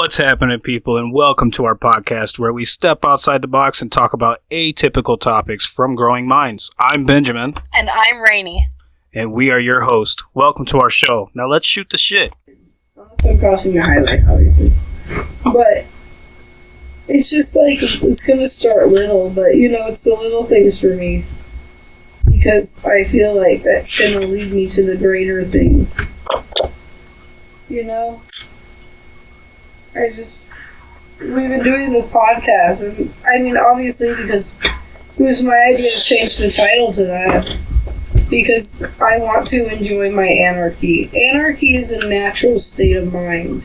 What's happening, people, and welcome to our podcast where we step outside the box and talk about atypical topics from growing minds. I'm Benjamin, And I'm Rainy. and we are your host. Welcome to our show. Now let's shoot the shit. Unless I'm crossing the highway, obviously. But it's just like it's gonna start little, but you know, it's the little things for me because I feel like that's gonna lead me to the greater things. You know, I just we've been doing the podcast, and I mean, obviously, because it was my idea to change the title to that because I want to enjoy my anarchy. Anarchy is a natural state of mind.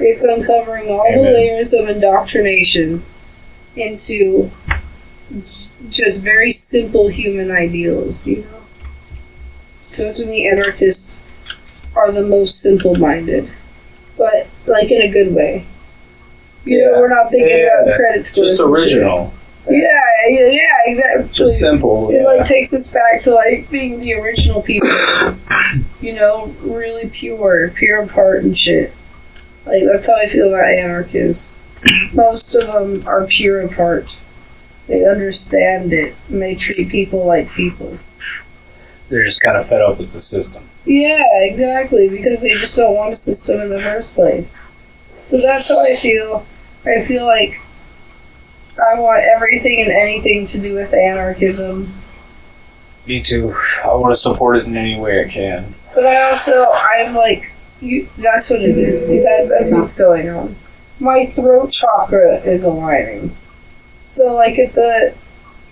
It's uncovering all the layers of indoctrination into just very simple human ideals, you know? So to me, anarchists are the most simple minded, but like in a good way. You know, we're not thinking Yeah. about credit scores. Just original. Yeah, yeah, yeah, exactly. Just simple. It yeah. like takes us back to like being the original people. you know, really pure, pure of heart and shit. Like that's how I feel about anarchists. Most of them are pure of heart. They understand it and they treat people like people. They're just kind of fed up with the system. Yeah, exactly, because they just don't want a system in the first place. So that's how I feel. I feel like I want everything and anything to do with anarchism. Me too. I want to support it in any way I can. But I also, I'm like, you. That's what it is. See, that, that's what's going on. My throat chakra is aligning. So, like at the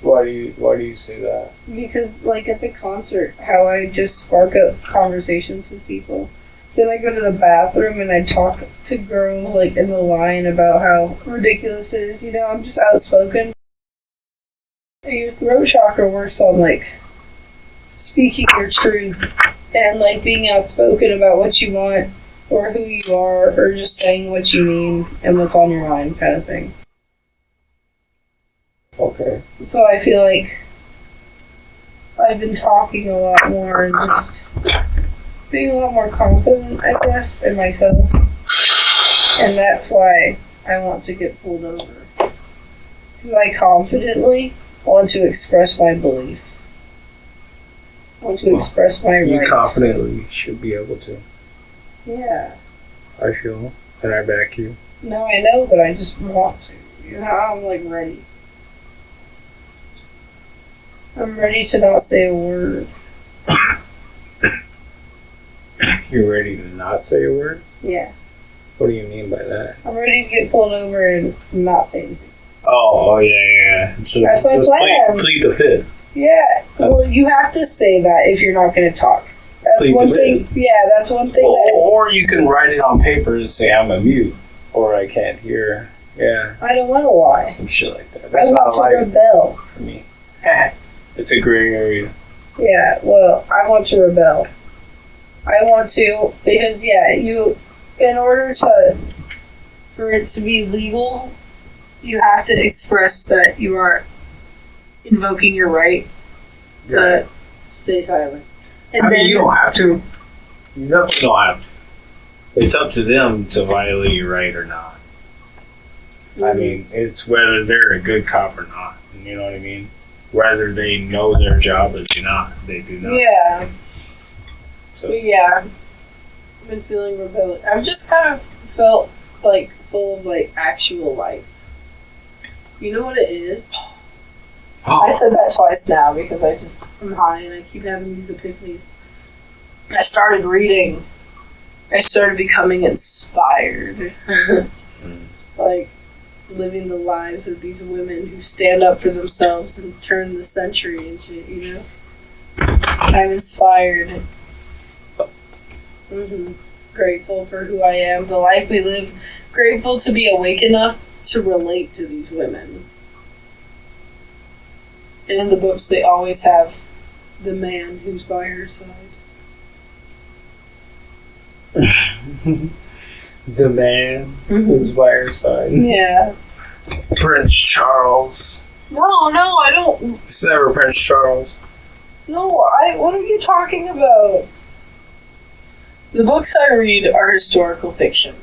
Why do you Why do you say that? because, like at the concert, how I just spark up conversations with people. Then I go to the bathroom and I talk to girls like in the line about how ridiculous it is. You know, I'm just outspoken. Your throat chakra works on like speaking your truth and like being outspoken about what you want or who you are or just saying what you mean and what's on your mind kind of thing. Okay. So I feel like I've been talking a lot more and just being a lot more confident, I guess, in myself. And that's why I want to get pulled over. Because I confidently want to express my beliefs. I want to express my You rights. confidently should be able to. Yeah. I feel, and I back you. No, I know, but I just want to. You know, I'm like ready. I'm ready to not say a word. You're ready to not say a word. Yeah. What do you mean by that? I'm ready to get pulled over and not say anything. Oh, oh yeah, yeah. So That's my plan. Plead, plead the fifth. Yeah. Uh, well, you have to say that if you're not going to talk. That's Plead one the thing. Yeah, that's one thing Or, that or you can write it on paper and say I'm a mute, or I can't hear. Yeah, I don't want to lie. some shit like that. I That's not want to a lie rebel. for me. it's a gray area. Yeah. Well, I want to rebel. I want to because yeah, you in order to for it to be legal, you have to express that you are invoking your right to stay silent. And I then mean, you don't have to. You definitely don't have to. It's up to them to violate your right or not. I mm-hmm. mean, it's whether they're a good cop or not. You know what I mean? Whether they know their job or do not. They do not. Yeah. So But yeah, I've been feeling rebellious. I've just kind of felt like full of like actual life. You know what it is? Oh. I said that twice now because I just am high and I keep having these epiphanies. I started reading. I started becoming inspired. Mm. like living the lives of these women who stand up for themselves and turn the century shit, you know? I'm inspired. Mm-hmm. Grateful for who I am, the life we live. Grateful to be awake enough to relate to these women. And in the books, they always have the man who's by her side. the man who's by her side. Yeah. Prince Charles. No, no, I don't. It's never Prince Charles. No, I. What are you talking about? The books I read are historical fiction.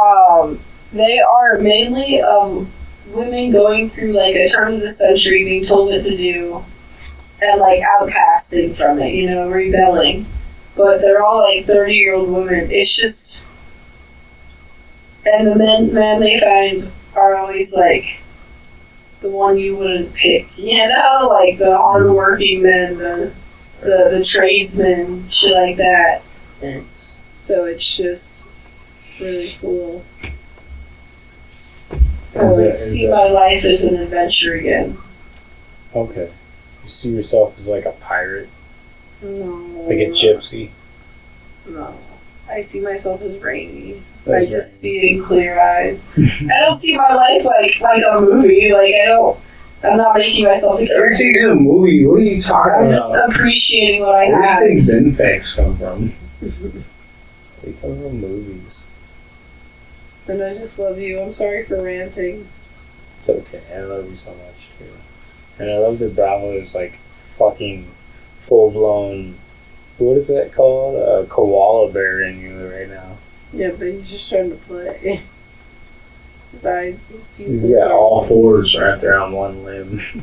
um, they are mainly um, women going through like a turn of the century, being told what to do, and like outcasting from it, you know, rebelling. But they're all like thirty year old women. It's just, and the men men they find are always like the one you wouldn't pick, you know, like the hardworking men, the the, the tradesmen, shit like that. Thanks. So it's just really cool. I like that- is see that- my life as an adventure again. Okay. You see yourself as like a pirate, No. like a gypsy. No. I see myself as rainy. I just see it in clear eyes. I don't see my life like like a movie. Like I don't. I'm not making myself a character. Everything's in a movie. What are you talking I'm about? just appreciating what I Where have. do you think Ben facts come from? they come from movies. And I just love you. I'm sorry for ranting. It's okay. I love you so much too. And I love that Bravo is like fucking full blown. What is that called? A koala bear in you right now. Yeah, but he's just trying to play. His eyes, his He's got all fours right there on one limb.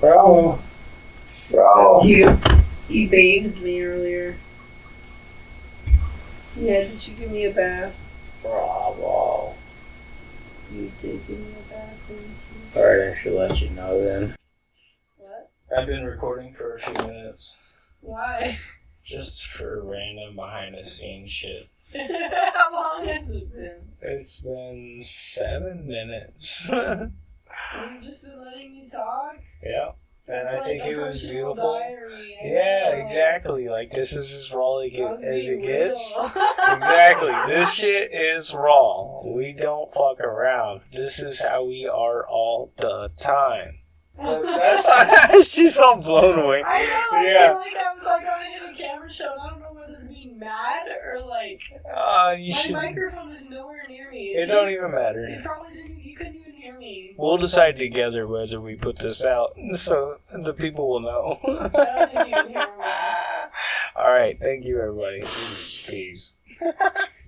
Bravo. Bravo. He, he bathed me earlier. Yeah, did you give me a bath? Bravo. You did give me a bath, thank you. Alright, I should let you know then. I've been recording for a few minutes. Why? Just for random behind the scenes shit. How long has it been? It's been seven minutes. You've just been letting me talk? yeah. And I It's think like it was beautiful. Yeah, know. exactly. Like this is as raw as it I was get- as it gets. Exactly. This shit is raw. We don't fuck around. This is how we are all the time. She's all blown away. I know. I Yeah. feel like I'm like I'm in a camera show, and I don't know whether to be mad or like Uh, you my should. microphone is nowhere near me. It don't even You matter. probably didn't. You couldn't even hear me. We'll decide together whether we put this out, so the people will know. I don't think you can hear me. All right. Thank you, everybody. Peace.